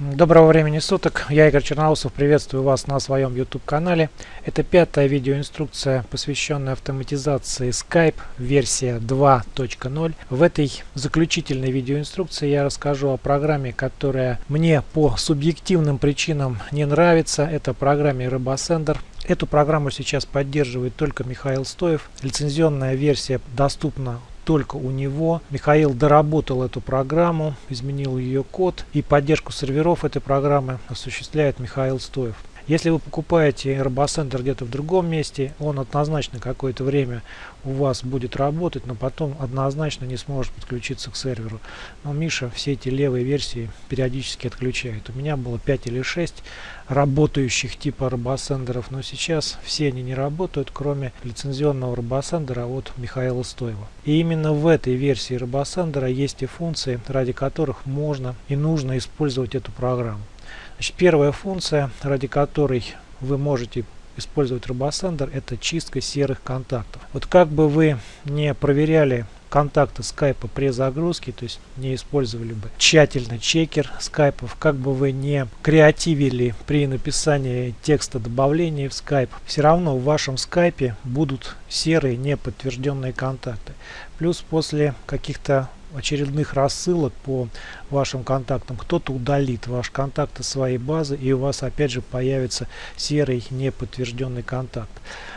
Доброго времени суток, я Игорь Черноусов, приветствую вас на своем YouTube канале. Это пятая видеоинструкция, посвященная автоматизации Skype, версия 2.0. В этой заключительной видеоинструкции я расскажу о программе, которая мне по субъективным причинам не нравится. Это программе RoboSender. Эту программу сейчас поддерживает только Михаил Стоев. Лицензионная версия доступна только у него. Михаил доработал эту программу, изменил ее код и поддержку серверов этой программы осуществляет Михаил Стоев. Если вы покупаете RoboCenter где-то в другом месте, он однозначно какое-то время у вас будет работать, но потом однозначно не сможет подключиться к серверу. Но Миша все эти левые версии периодически отключает. У меня было 5 или 6 работающих типа RoboCenter, но сейчас все они не работают, кроме лицензионного RoboCenter от Михаила Стоева. И именно в этой версии RoboCenter есть и функции, ради которых можно и нужно использовать эту программу. Значит, первая функция, ради которой вы можете использовать RoboSender, это чистка серых контактов. Вот как бы вы не проверяли контакты скайпа при загрузке, то есть не использовали бы тщательно чекер скайпов, как бы вы не креативили при написании текста добавления в скайп, все равно в вашем скайпе будут серые неподтвержденные контакты. Плюс после каких-то очередных рассылок по вашим контактам кто-то удалит ваш контакт из своей базы и у вас опять же появится серый неподтвержденный контакт.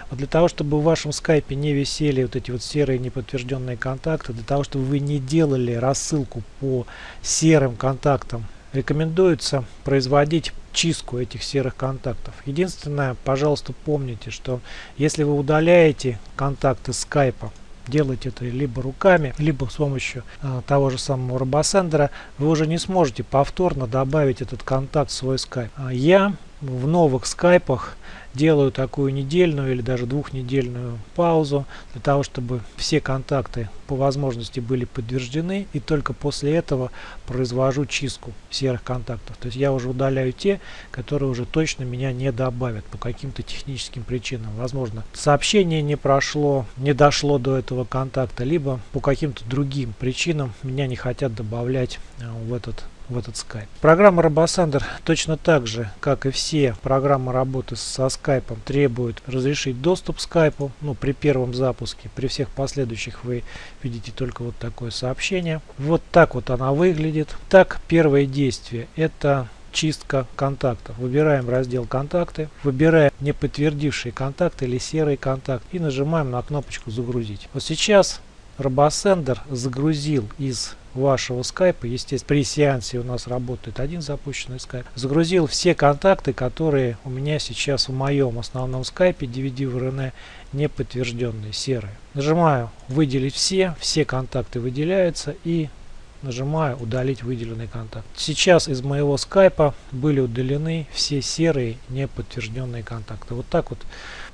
Вот для того, чтобы в вашем скайпе не висели вот эти вот серые неподтвержденные контакты, для того, чтобы вы не делали рассылку по серым контактам, рекомендуется производить чистку этих серых контактов. Единственное, пожалуйста, помните, что если вы удаляете контакты скайпа делать это либо руками, либо с помощью э, того же самого робосендера, вы уже не сможете повторно добавить этот контакт в свой скайп. Я в новых скайпах делаю такую недельную или даже двухнедельную паузу для того, чтобы все контакты по возможности были подтверждены и только после этого произвожу чистку серых контактов. То есть я уже удаляю те, которые уже точно меня не добавят по каким-то техническим причинам. Возможно, сообщение не прошло, не дошло до этого контакта, либо по каким-то другим причинам меня не хотят добавлять э, в этот в этот Skype. Программа RoboSander точно так же, как и все программы работы со Skype, требует разрешить доступ к Skype ну, при первом запуске. При всех последующих вы видите только вот такое сообщение. Вот так вот она выглядит. Так, первое действие это чистка контактов. Выбираем раздел контакты, выбираем не подтвердившие контакты или серый контакт и нажимаем на кнопочку загрузить. Вот сейчас RoboSender загрузил из вашего скайпа, естественно, при сеансе у нас работает один запущенный скайп, загрузил все контакты, которые у меня сейчас в моем основном скайпе DVD в RN не подтвержденные, серые. Нажимаю выделить все, все контакты выделяются и нажимаю удалить выделенный контакт. Сейчас из моего скайпа были удалены все серые неподтвержденные контакты. Вот так вот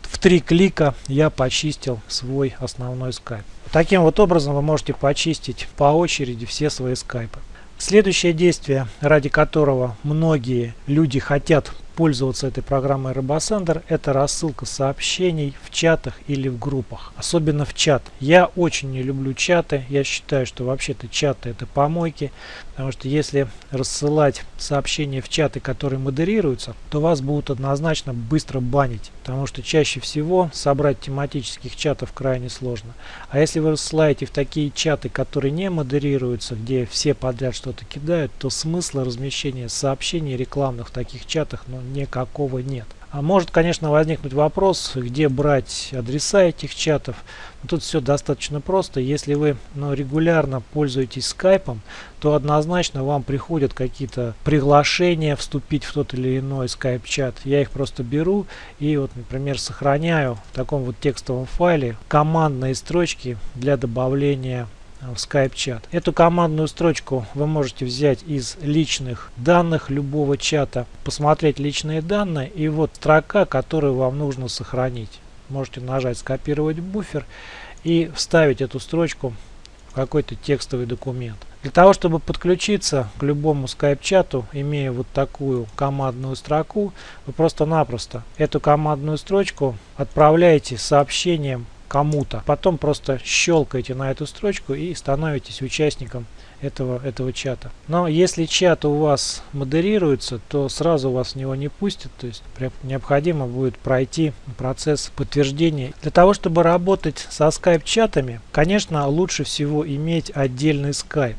в три клика я почистил свой основной скайп. Таким вот образом вы можете почистить по очереди все свои скайпы. Следующее действие, ради которого многие люди хотят пользоваться этой программой RoboSender, это рассылка сообщений в чатах или в группах. Особенно в чат. Я очень не люблю чаты. Я считаю, что вообще-то чаты это помойки. Потому что если рассылать сообщения в чаты, которые модерируются, то вас будут однозначно быстро банить. Потому что чаще всего собрать тематических чатов крайне сложно. А если вы рассылаете в такие чаты, которые не модерируются, где все подряд что-то кидают, то смысла размещения сообщений рекламных в таких чатах ну, никакого нет. А может, конечно, возникнуть вопрос, где брать адреса этих чатов. Тут все достаточно просто. Если вы ну, регулярно пользуетесь скайпом, то однозначно вам приходят какие-то приглашения вступить в тот или иной скайп-чат. Я их просто беру и, вот, например, сохраняю в таком вот текстовом файле командные строчки для добавления в Skype чат. Эту командную строчку вы можете взять из личных данных любого чата, посмотреть личные данные и вот строка, которую вам нужно сохранить. Можете нажать скопировать буфер и вставить эту строчку в какой-то текстовый документ. Для того, чтобы подключиться к любому Skype чату, имея вот такую командную строку, вы просто-напросто эту командную строчку отправляете сообщением кому-то. Потом просто щелкаете на эту строчку и становитесь участником этого, этого чата. Но если чат у вас модерируется, то сразу вас в него не пустят, то есть необходимо будет пройти процесс подтверждения. Для того, чтобы работать со скайп-чатами, конечно, лучше всего иметь отдельный скайп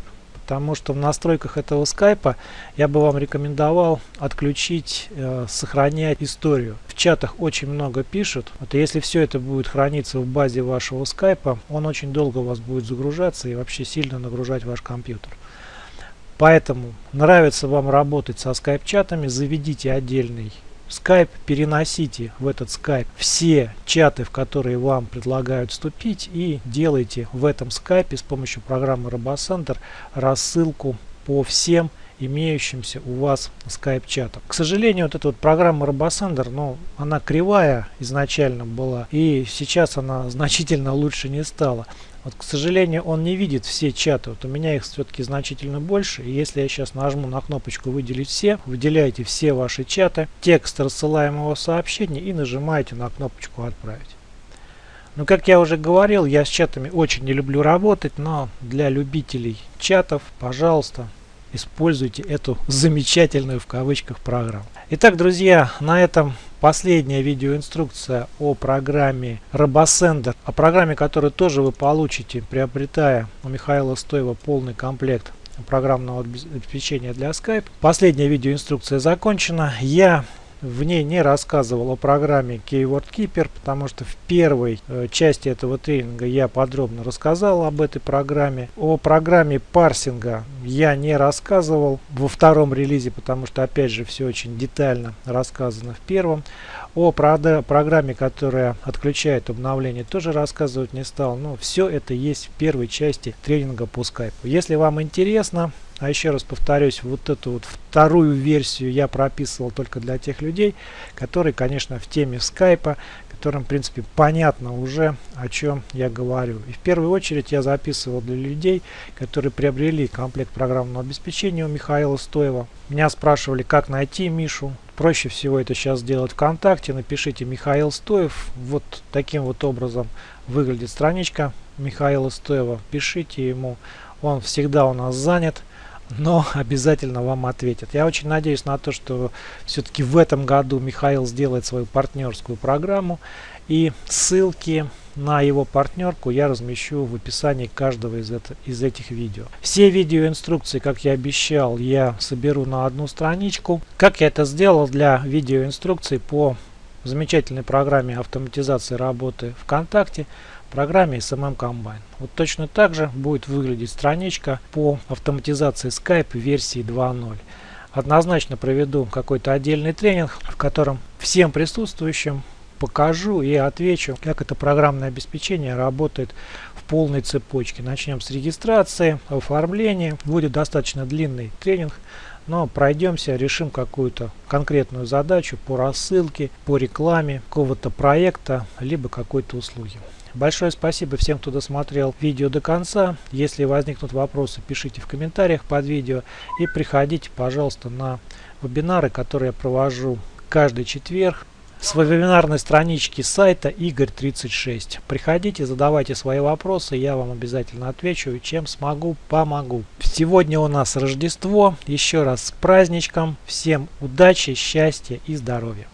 потому что в настройках этого скайпа я бы вам рекомендовал отключить э, сохранять историю. В чатах очень много пишут. Вот если все это будет храниться в базе вашего скайпа, он очень долго у вас будет загружаться и вообще сильно нагружать ваш компьютер. Поэтому нравится вам работать со скайп-чатами, заведите отдельный Skype переносите в этот Skype все чаты, в которые вам предлагают вступить и делайте в этом Skype с помощью программы RoboCenter рассылку по всем имеющимся у вас скайп-чатам. К сожалению, вот эта вот программа RoboSender, ну, она кривая изначально была, и сейчас она значительно лучше не стала. Вот, к сожалению, он не видит все чаты. Вот у меня их все-таки значительно больше. И если я сейчас нажму на кнопочку «Выделить все», выделяете все ваши чаты, текст рассылаемого сообщения и нажимаете на кнопочку «Отправить». Ну, как я уже говорил, я с чатами очень не люблю работать, но для любителей чатов, пожалуйста, используйте эту замечательную в кавычках программу. Итак, друзья, на этом последняя видеоинструкция о программе RoboSender, о программе, которую тоже вы получите, приобретая у Михаила Стоева полный комплект программного обеспечения для Skype. Последняя видеоинструкция закончена. Я в ней не рассказывал о программе Keyword Keeper, потому что в первой э, части этого тренинга я подробно рассказал об этой программе. О программе парсинга я не рассказывал во втором релизе, потому что опять же все очень детально рассказано в первом. О программе, которая отключает обновление, тоже рассказывать не стал. Но все это есть в первой части тренинга по скайпу. Если вам интересно, а еще раз повторюсь, вот эту вот вторую версию я прописывал только для тех людей, которые, конечно, в теме скайпа, которым, в принципе, понятно уже, о чем я говорю. И в первую очередь я записывал для людей, которые приобрели комплект программного обеспечения у Михаила Стоева. Меня спрашивали, как найти Мишу. Проще всего это сейчас сделать ВКонтакте. Напишите Михаил Стоев. Вот таким вот образом выглядит страничка Михаила Стоева. Пишите ему. Он всегда у нас занят но обязательно вам ответят. Я очень надеюсь на то, что все-таки в этом году Михаил сделает свою партнерскую программу и ссылки на его партнерку я размещу в описании каждого из, это, из этих видео. Все видеоинструкции, как я обещал, я соберу на одну страничку. Как я это сделал для видеоинструкций по замечательной программе автоматизации работы ВКонтакте программе SMM Combine. Вот точно так же будет выглядеть страничка по автоматизации Skype версии 2.0. Однозначно проведу какой-то отдельный тренинг, в котором всем присутствующим покажу и отвечу, как это программное обеспечение работает в полной цепочке. Начнем с регистрации, оформления. Будет достаточно длинный тренинг, но пройдемся, решим какую-то конкретную задачу по рассылке, по рекламе какого-то проекта, либо какой-то услуги. Большое спасибо всем, кто досмотрел видео до конца. Если возникнут вопросы, пишите в комментариях под видео. И приходите, пожалуйста, на вебинары, которые я провожу каждый четверг с вебинарной странички сайта Игорь36. Приходите, задавайте свои вопросы, я вам обязательно отвечу чем смогу, помогу. Сегодня у нас Рождество. Еще раз с праздничком. Всем удачи, счастья и здоровья.